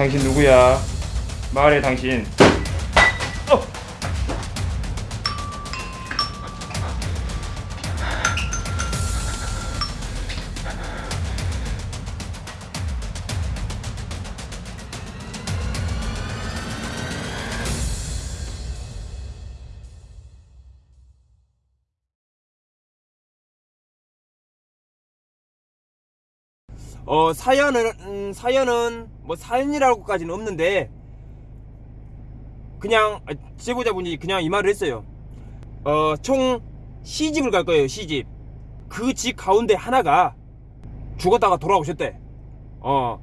당신 누구야? 말해 당신. 어 사연은 음, 사연은 뭐 사연이라고까지는 없는데 그냥 아, 제보자분이 그냥 이 말을 했어요. 어 총 시집을 갈 거예요 시집. 그 집 가운데 하나가 죽었다가 돌아오셨대. 어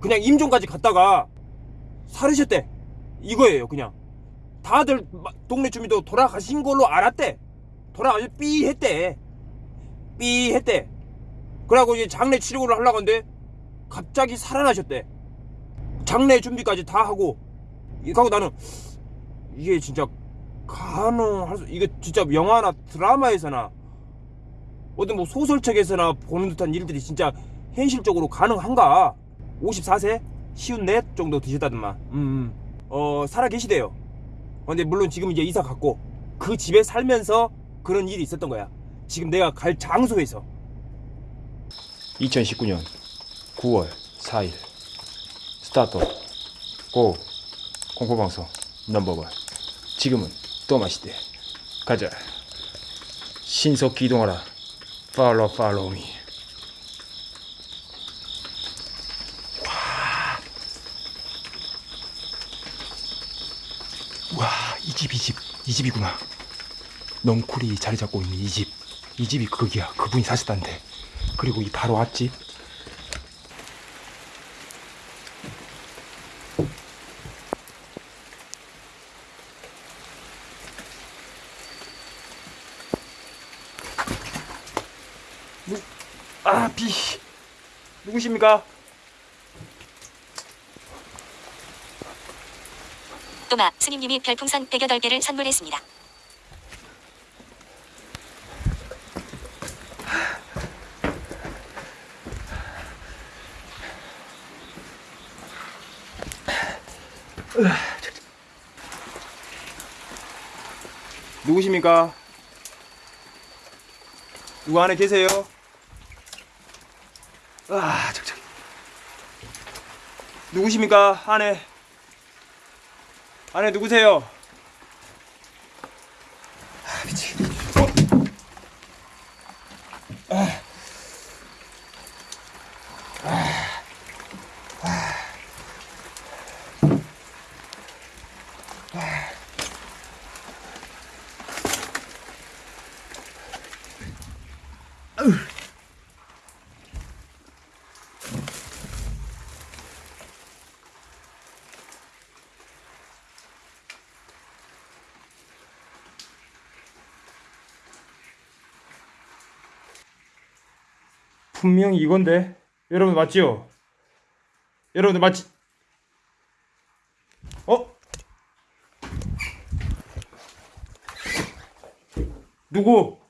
그냥 임종까지 갔다가 살으셨대. 이거예요 그냥. 다들 마- 동네 주민도 돌아가신 걸로 알았대. 돌아가서 삐 했대. 삐 했대. 그러고 이제 장례 치료를 하려고 하는데 갑자기 살아나셨대. 장례 준비까지 다 하고 이하고 나는 이게 진짜 가능할 수 이게 진짜 영화나 드라마에서나 어떤 뭐 소설책에서나 보는 듯한 일들이 진짜 현실적으로 가능한가? 54세 쉬운 넷 정도 드셨다더만. 음, 음. 어 살아 계시대요. 어, 근데 물론 지금 이제 이사 갔고 그 집에 살면서 그런 일이 있었던 거야. 지금 내가 갈 장소에서 2019년 9월 4일. Start go. 공포방송 number one. 지금은 또 마시대. 가자. 신속 기동하라. Follow follow me. 와, 이 집, 이 집, 이 집이구나. 넝쿨이 자리 잡고 있는 이 집. 이 집이 거기야. 그분이 사셨단데. 그리고 이 바로 앞집. 아, 비. 누구십니까? 또마 스님님이 별풍선 108개를 선물했습니다. 누구십니까? 누구 안에 계세요? 아, 잠깐. 누구십니까? 안에. 안에 누구세요? 아, 미치겠네. 어? 아. 분명히 이건데 여러분 맞지요? 여러분들 맞지? 어? 누구?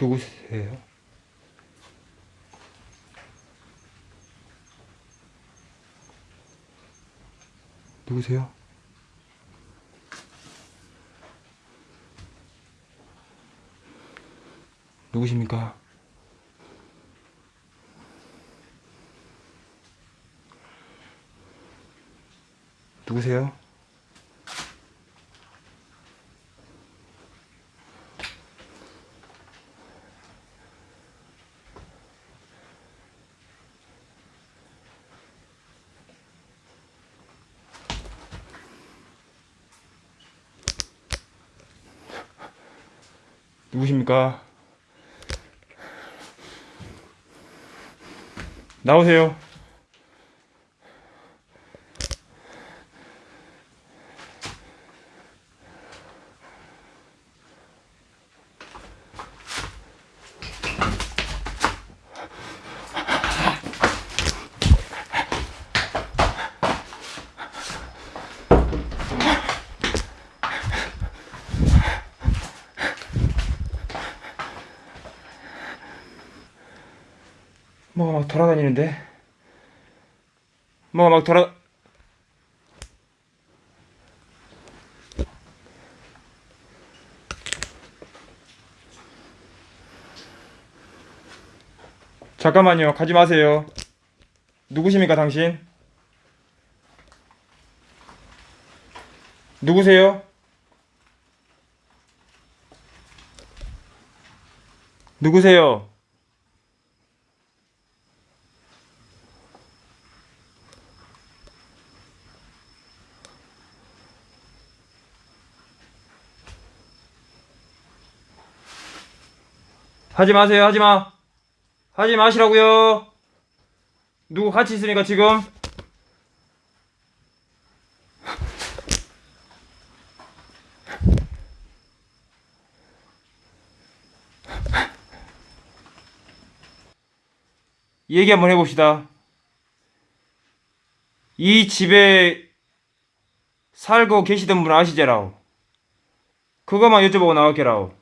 누구세요? 누구세요? 누구십니까? 누구세요? 누구십니까? 나오세요. 뭐가 막 돌아다니는데? 뭐가 막 돌아 잠깐만요. 가지 마세요. 누구십니까, 당신? 누구세요? 누구세요? 하지 마세요, 하지 마. 하지 마시라고요. 누구 같이 있으니까 지금? 얘기 한번 해봅시다. 이 집에 살고 계시던 분 아시제라오? 그것만 여쭤보고 나갈게라오.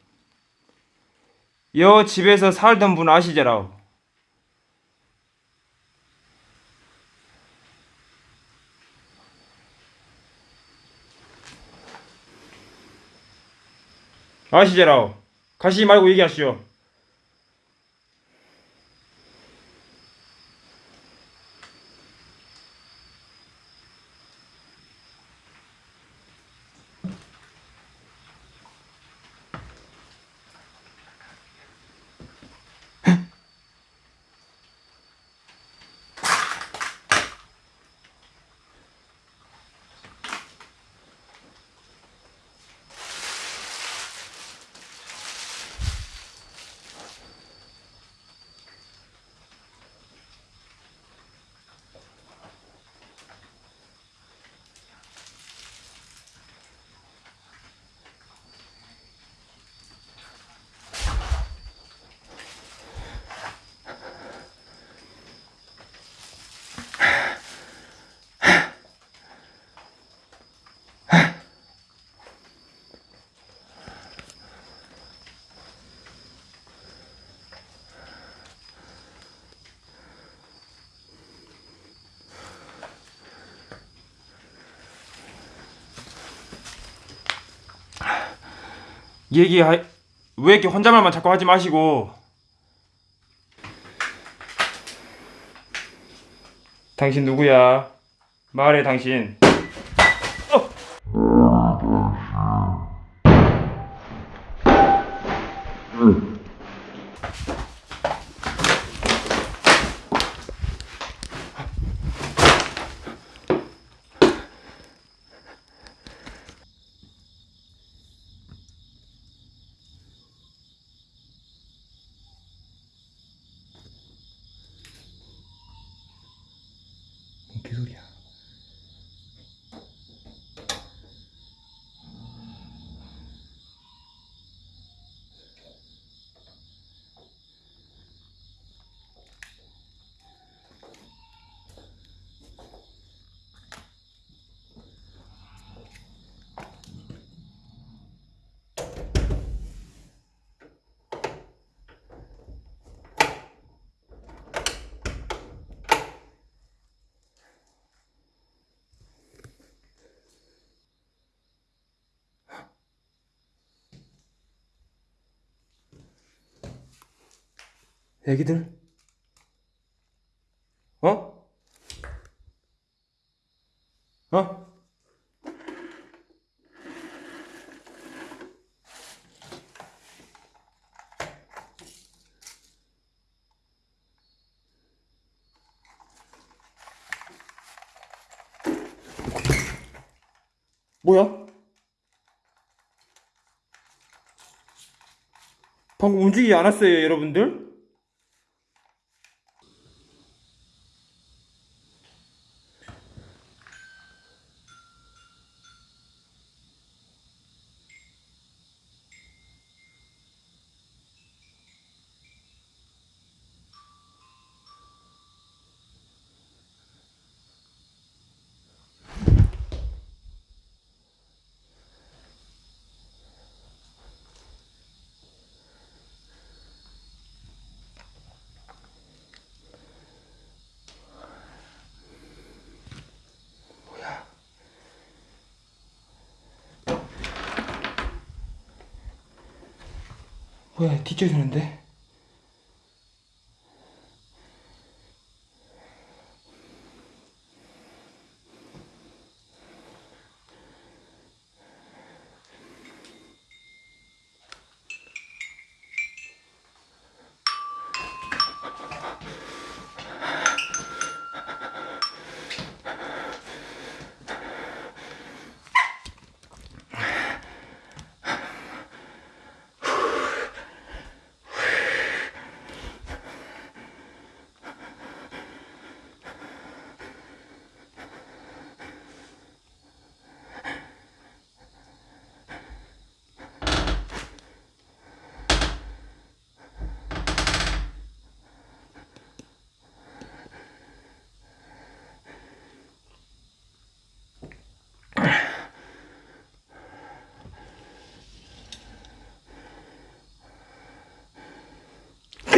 여 집에서 살던 분 아시제라오? 아시제라오? 가시지 말고 얘기하시오. 얘기 왜 이렇게 혼잣말만 자꾸 하지 마시고. 당신 누구야? 말해 당신. 뭔 애기들 어? 어? 뭐야? 방금 움직이지 않았어요, 여러분들? 뭐야 뒷조이 소리인데?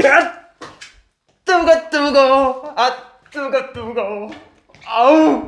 아! 뜨거 뜨거 아 뜨거 뜨거 아우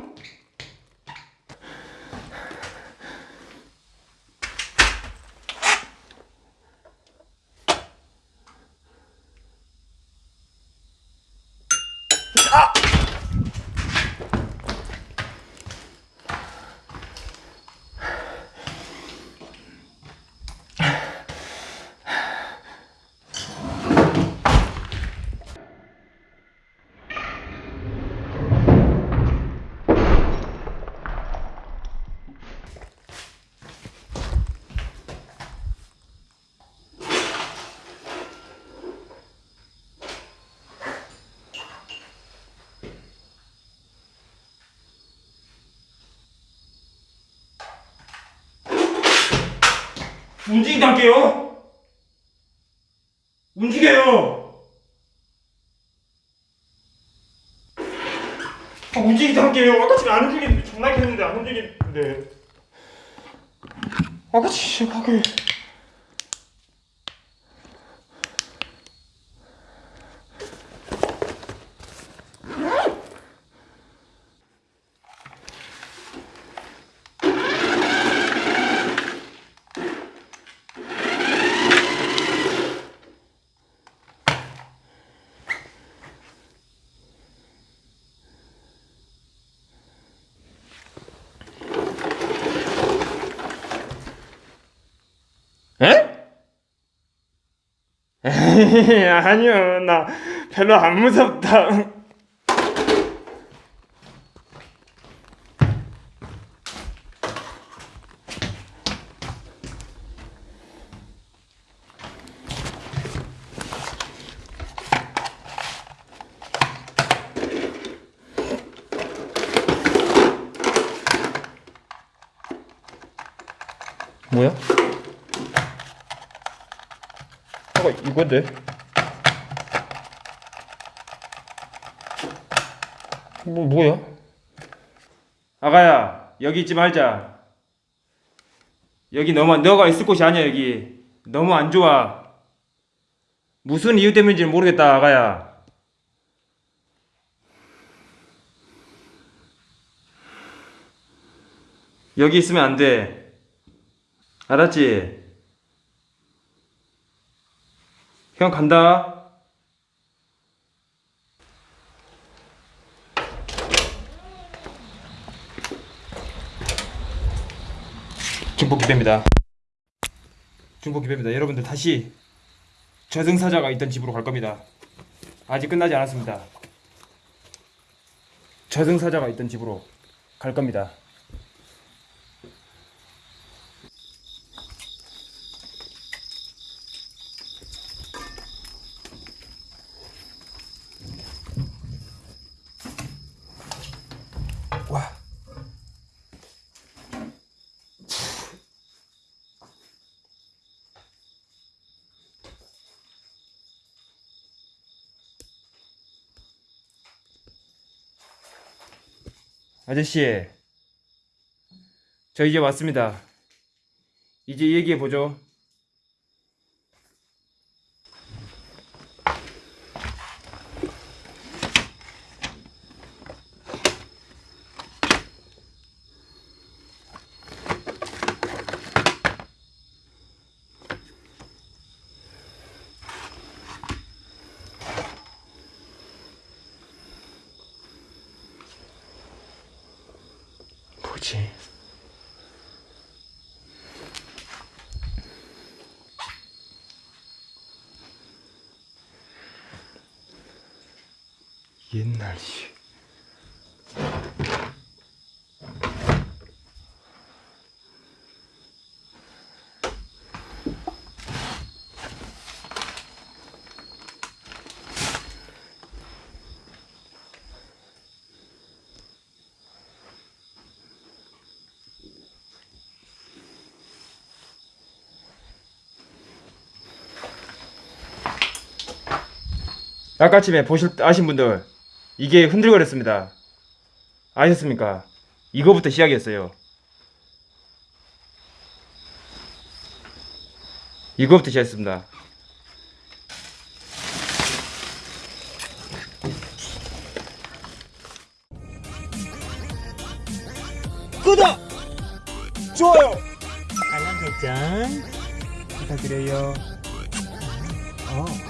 움직이다 할게요. 움직여요. 아, 움직이다 할게요. 아까 지금 안 움직이는데 존나 했는데 안 움직이는데 아까 진짜 가게 에? 에이, 아니요. 나 별로 안 무섭다. 뭐야? 아까 이건데 뭐 뭐야? 아가야 여기 있지 말자. 여기 너무 너가 있을 곳이 아니야 여기. 너무 안 좋아. 무슨 이유 때문인지는 모르겠다 아가야. 여기 있으면 안 돼. 알았지? 형 간다. 중복 기배입니다. 중복 기배입니다. 여러분들 다시 저승사자가 있던 집으로 갈 겁니다. 아직 끝나지 않았습니다. 저승사자가 있던 집으로 갈 겁니다. 아저씨, 저 이제 왔습니다. 이제 얘기해 보죠. 옛날 이 아까쯤에 보실 아신 분들 이게 흔들거렸습니다. 아셨습니까? 이거부터 시작이었어요. 이거부터 시작했습니다. 구독! 좋아요! 알람 설정 부탁드려요. 어.